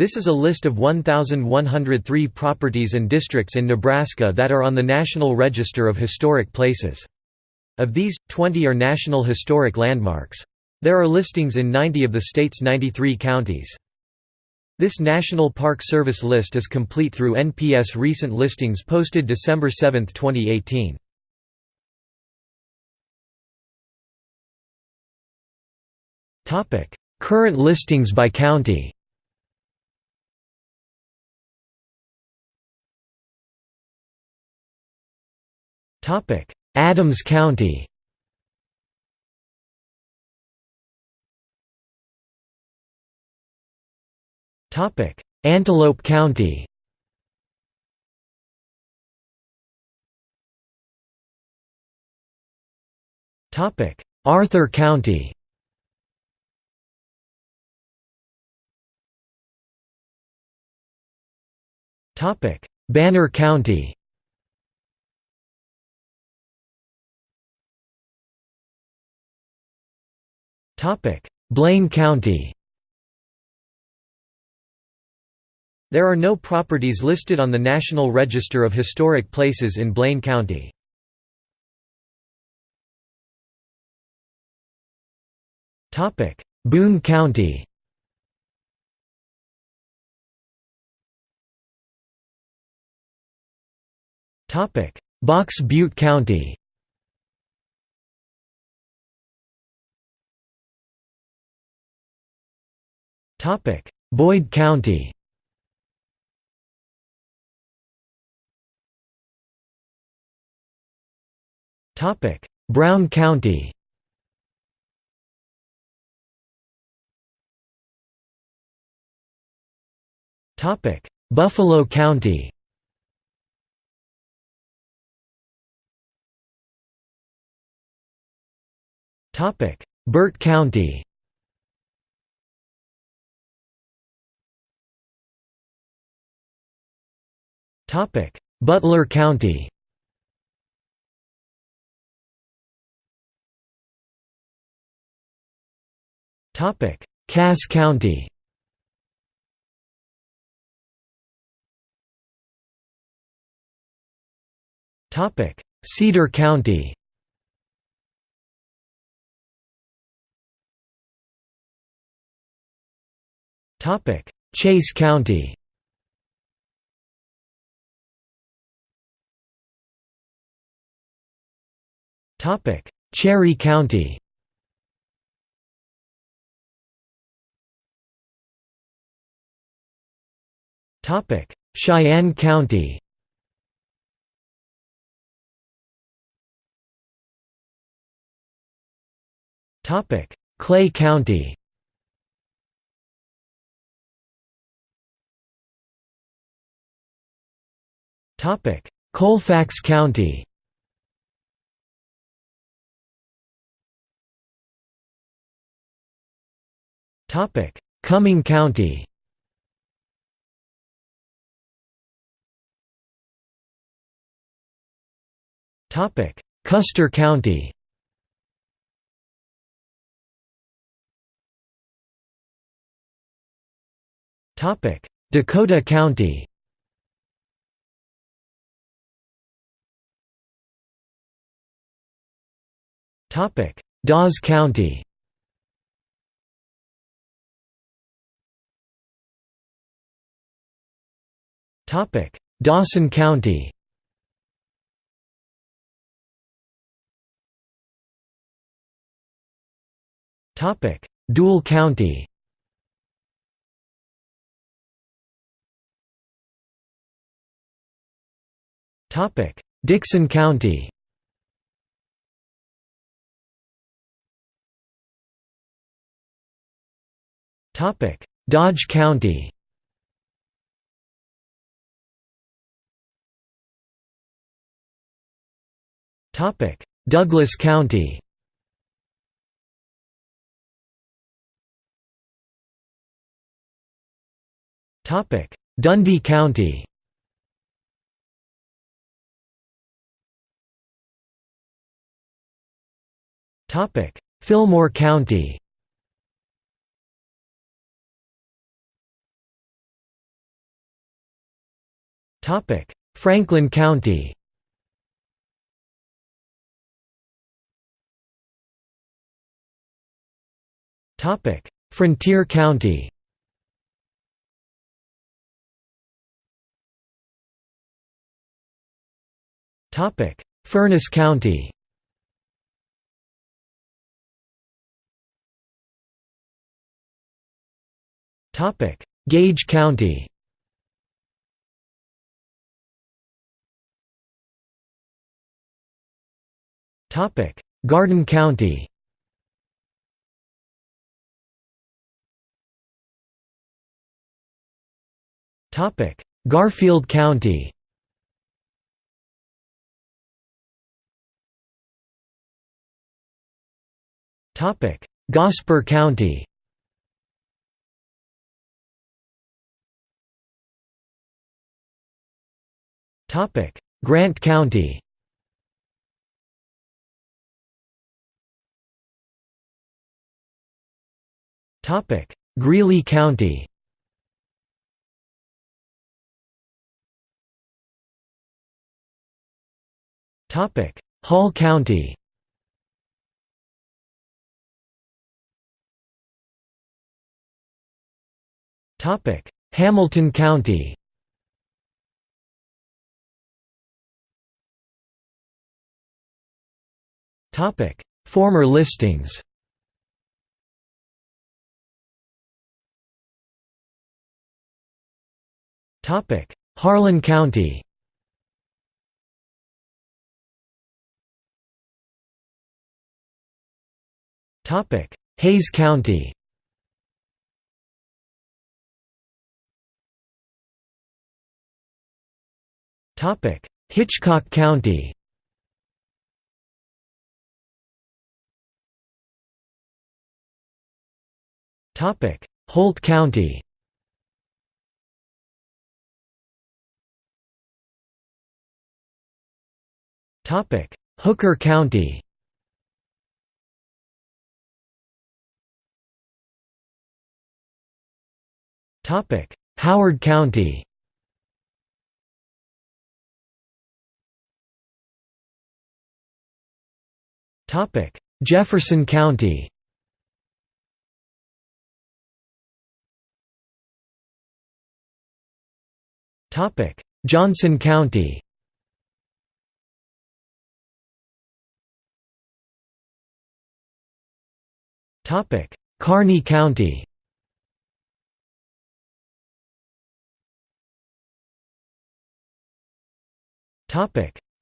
This is a list of 1,103 properties and districts in Nebraska that are on the National Register of Historic Places. Of these, 20 are National Historic Landmarks. There are listings in 90 of the state's 93 counties. This National Park Service list is complete through NPS recent listings posted December 7, 2018. Current listings by county Adams County. Topic: Antelope County. Topic: Arthur County. Topic: Banner County Blaine County. There are no properties listed on the National Register of Historic Places in Blaine County. Boone County. Box Butte County Boyd County. Topic: Brown County. Topic: Buffalo County. Topic: Burt County Butler County. Topic: Cass County. Topic: Cedar County. Topic: Chase County Cherry County. Topic: Cheyenne County. Topic: Clay County. Topic: Colfax County Cuming County. Topic: Custer County. Topic: Dakota County. Topic: Dawes County Dawson County. Deuel County. Topic: Dixon County. Topic: Dodge County Douglas County. Dundy County. Fillmore County. Franklin County Frontier County. Topic: Furnas County. Topic: Gage County. Topic: Garden County Garfield County. Topic: Gosper County. Topic: Grant County. Topic: Greeley County Hall County. Topic: Hamilton County. Topic: Former listings. Topic: Harlan County Hayes County. Hitchcock County. Holt County. Hooker County Howard County. Jefferson County. Johnson County. Kearney County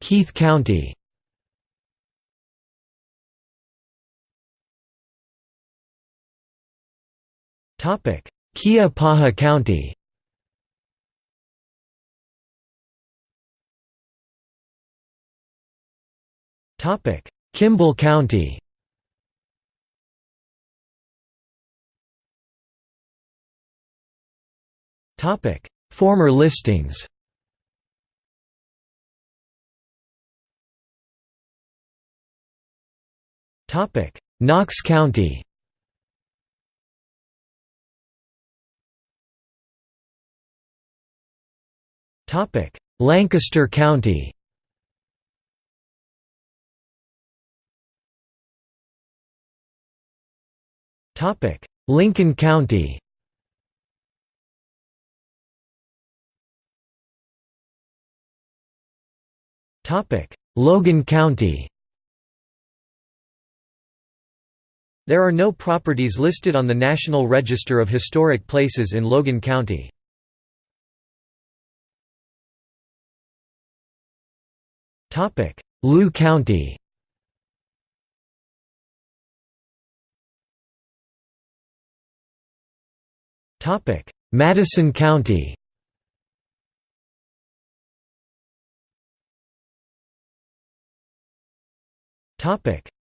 Keith County. Keya-Paha County. Topic: Kimball County. Topic: Former listings Knox County. Topic: Lancaster County. Topic: Lincoln County. Topic: Logan County There are no properties listed on the National Register of Historic Places in Logan County. Loup County. Madison County.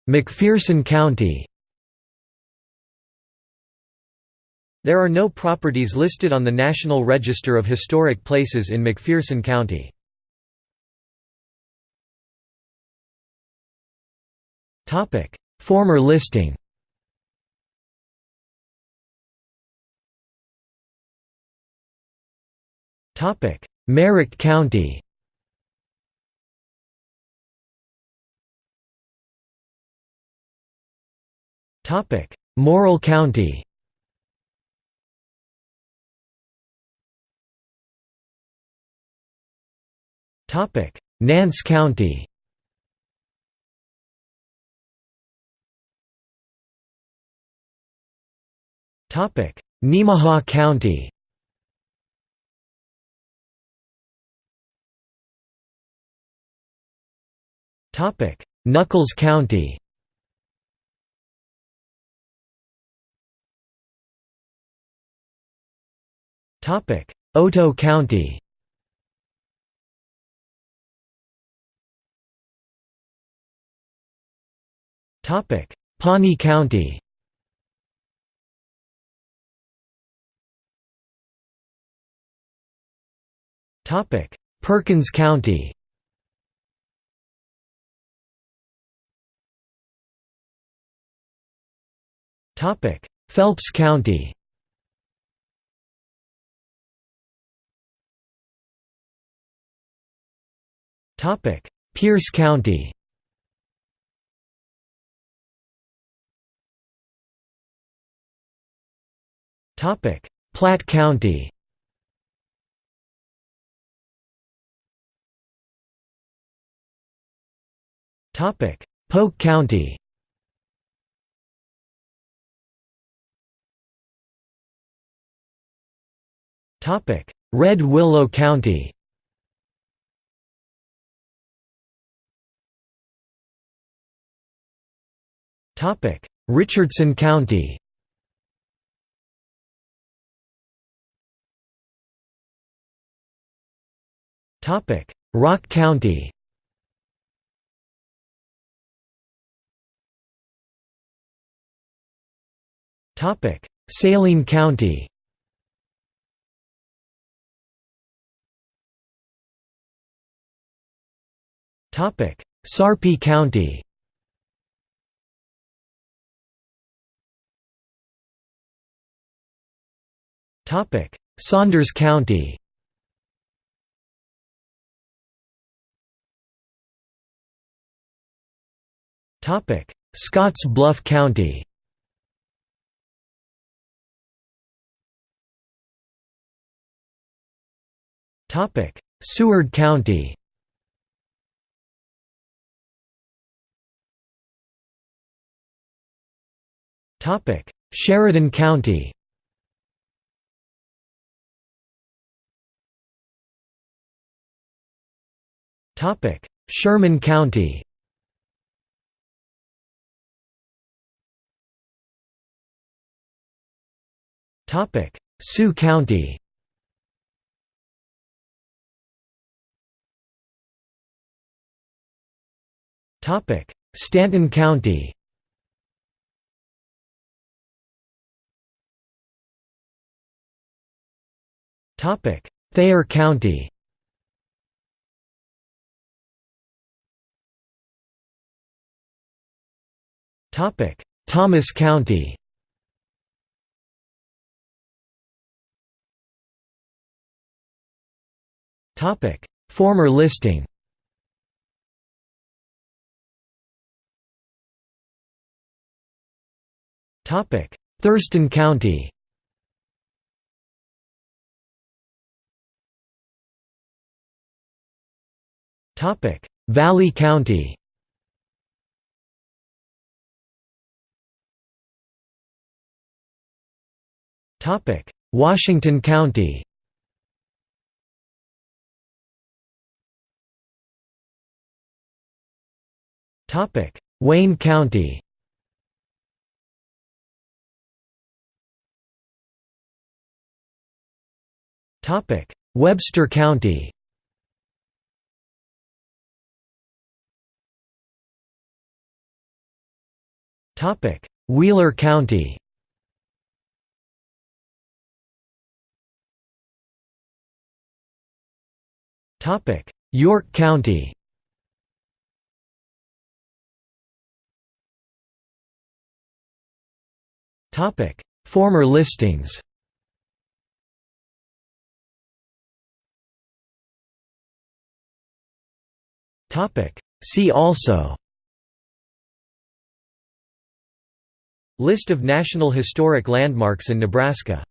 McPherson County There are no properties listed on the National Register of Historic Places in McPherson County. Former listing. Merrick County. Morrill County Nance County. Nemaha County. Nuckolls County. Otoe County Pawnee County. Topic: Perkins County. Topic: Phelps County. Topic: Pierce County Platte County. Polk County. Red Willow County. Richardson County Rock County. Saline County. Sarpy County. Saunders County Scotts Bluff County. Topic: Seward County. Topic: Sheridan County. Topic: Sherman County Sioux County. Topic: Stanton County. Topic: Thayer County. Topic: Thomas County Former listing. Topic: Thurston County. Topic: Valley County. Topic: Washington County Wayne County. Webster County. Wheeler County. York County Topic: Former listings. Topic: See also. List of National Historic Landmarks in Nebraska